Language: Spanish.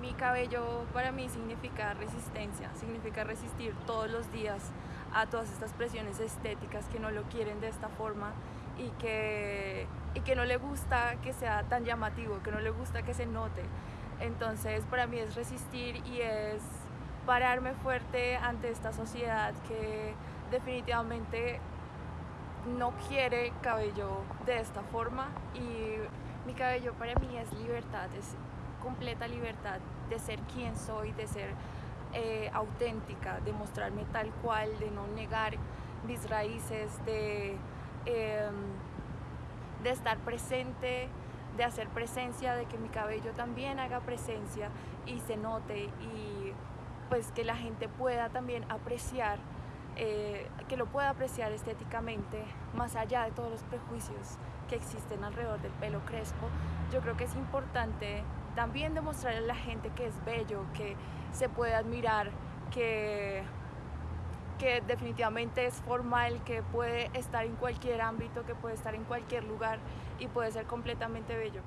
Mi cabello para mí significa resistencia, significa resistir todos los días a todas estas presiones estéticas que no lo quieren de esta forma y que, y que no le gusta que sea tan llamativo, que no le gusta que se note. Entonces para mí es resistir y es pararme fuerte ante esta sociedad que definitivamente no quiere cabello de esta forma y mi cabello para mí es libertad, es completa libertad de ser quien soy, de ser eh, auténtica, de mostrarme tal cual, de no negar mis raíces, de, em, de estar presente, de hacer presencia, de que mi cabello también haga presencia y se note y pues que la gente pueda también apreciar eh, que lo pueda apreciar estéticamente, más allá de todos los prejuicios que existen alrededor del pelo crespo, yo creo que es importante también demostrarle a la gente que es bello, que se puede admirar, que, que definitivamente es formal, que puede estar en cualquier ámbito, que puede estar en cualquier lugar y puede ser completamente bello.